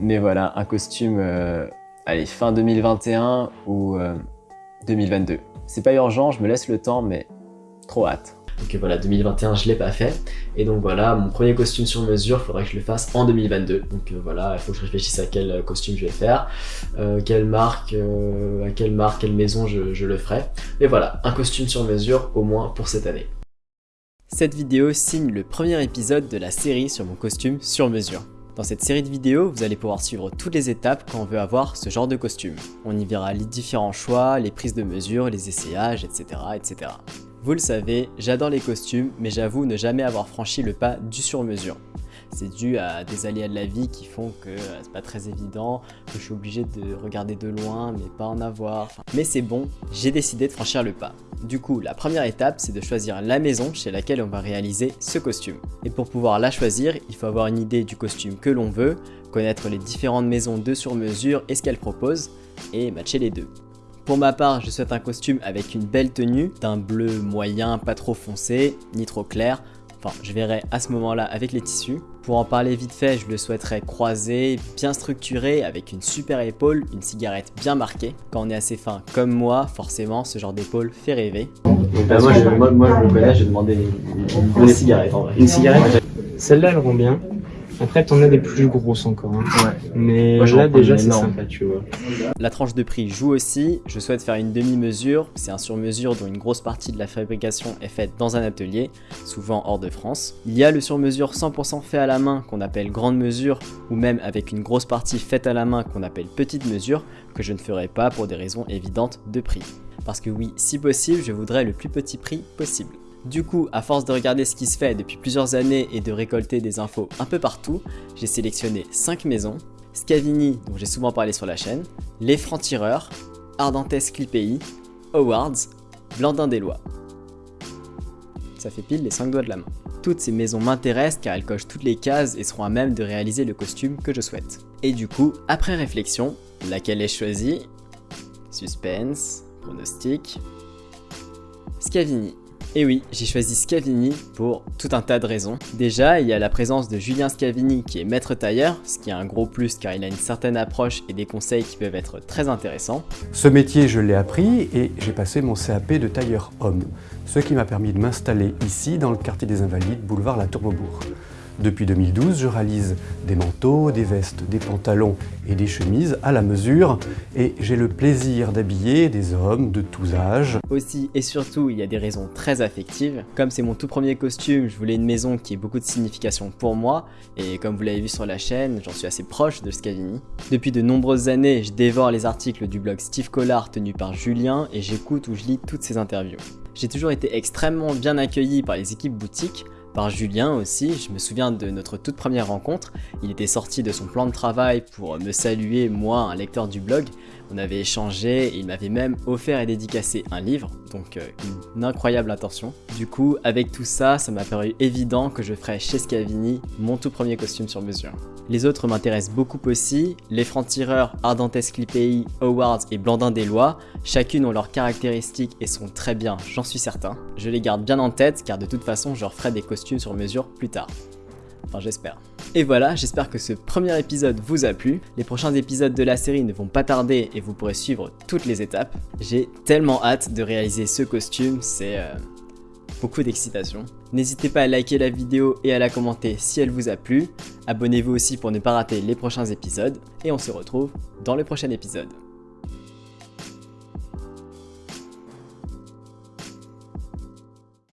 Mais voilà, un costume, euh, allez, fin 2021 ou 2022. Euh, C'est pas urgent, je me laisse le temps, mais trop hâte. Donc voilà, 2021, je l'ai pas fait. Et donc voilà, mon premier costume sur mesure, il faudrait que je le fasse en 2022. Donc euh, voilà, il faut que je réfléchisse à quel costume je vais faire, quelle marque, à quelle marque, quelle maison je, je le ferai. Mais voilà, un costume sur mesure au moins pour cette année. Cette vidéo signe le premier épisode de la série sur mon costume sur mesure. Dans cette série de vidéos, vous allez pouvoir suivre toutes les étapes quand on veut avoir ce genre de costume. On y verra les différents choix, les prises de mesure, les essayages, etc. etc. Vous le savez, j'adore les costumes, mais j'avoue ne jamais avoir franchi le pas du sur-mesure. C'est dû à des aléas de la vie qui font que euh, c'est pas très évident, que je suis obligé de regarder de loin mais pas en avoir. Mais c'est bon, j'ai décidé de franchir le pas. Du coup, la première étape, c'est de choisir la maison chez laquelle on va réaliser ce costume. Et pour pouvoir la choisir, il faut avoir une idée du costume que l'on veut, connaître les différentes maisons de sur mesure et ce qu'elles proposent, et matcher les deux. Pour ma part, je souhaite un costume avec une belle tenue, d'un bleu moyen, pas trop foncé, ni trop clair, Enfin, je verrai à ce moment-là avec les tissus. Pour en parler vite fait, je le souhaiterais croisé, bien structuré, avec une super épaule, une cigarette bien marquée. Quand on est assez fin comme moi, forcément, ce genre d'épaule fait rêver. Bah, moi, je, moi, moi, je me connais, j'ai demandé une, une, cigarette en vrai. Une cigarette? Celle-là, elle rend bien. Après, t'en as des plus grosses encore. Hein. Ouais. Mais là, déjà, c'est sympa, tu vois. La tranche de prix joue aussi. Je souhaite faire une demi-mesure. C'est un sur-mesure dont une grosse partie de la fabrication est faite dans un atelier, souvent hors de France. Il y a le sur-mesure 100% fait à la main qu'on appelle grande mesure, ou même avec une grosse partie faite à la main qu'on appelle petite mesure, que je ne ferai pas pour des raisons évidentes de prix. Parce que oui, si possible, je voudrais le plus petit prix possible. Du coup, à force de regarder ce qui se fait depuis plusieurs années et de récolter des infos un peu partout, j'ai sélectionné 5 maisons, Scavini, dont j'ai souvent parlé sur la chaîne, Les Francs-Tireurs, Ardentes Clipei, Awards, Blandin des Lois. Ça fait pile les 5 doigts de la main. Toutes ces maisons m'intéressent car elles cochent toutes les cases et seront à même de réaliser le costume que je souhaite. Et du coup, après réflexion, laquelle ai-je choisi? Suspense, pronostic, Scavini. Et oui, j'ai choisi Scavini pour tout un tas de raisons. Déjà, il y a la présence de Julien Scavini qui est maître tailleur, ce qui est un gros plus car il a une certaine approche et des conseils qui peuvent être très intéressants. Ce métier, je l'ai appris et j'ai passé mon CAP de tailleur homme, ce qui m'a permis de m'installer ici dans le quartier des Invalides, boulevard La Tourmebourg. Depuis 2012, je réalise des manteaux, des vestes, des pantalons et des chemises à la mesure et j'ai le plaisir d'habiller des hommes de tous âges. Aussi et surtout, il y a des raisons très affectives. Comme c'est mon tout premier costume, je voulais une maison qui ait beaucoup de signification pour moi et comme vous l'avez vu sur la chaîne, j'en suis assez proche de Scavini. Depuis de nombreuses années, je dévore les articles du blog Steve Collard tenu par Julien et j'écoute ou je lis toutes ses interviews. J'ai toujours été extrêmement bien accueilli par les équipes boutiques, par Julien aussi. Je me souviens de notre toute première rencontre. Il était sorti de son plan de travail pour me saluer, moi, un lecteur du blog. On avait échangé il m'avait même offert et dédicacé un livre, donc euh, une incroyable intention. Du coup, avec tout ça, ça m'a paru évident que je ferais chez Scavini mon tout premier costume sur mesure. Les autres m'intéressent beaucoup aussi, les francs-tireurs Ardentes Clipei, Awards et Blandin des Lois, chacune ont leurs caractéristiques et sont très bien, j'en suis certain. Je les garde bien en tête car de toute façon je referai des costumes sur mesure plus tard. Enfin j'espère. Et voilà, j'espère que ce premier épisode vous a plu. Les prochains épisodes de la série ne vont pas tarder et vous pourrez suivre toutes les étapes. J'ai tellement hâte de réaliser ce costume, c'est euh, beaucoup d'excitation. N'hésitez pas à liker la vidéo et à la commenter si elle vous a plu. Abonnez-vous aussi pour ne pas rater les prochains épisodes. Et on se retrouve dans le prochain épisode.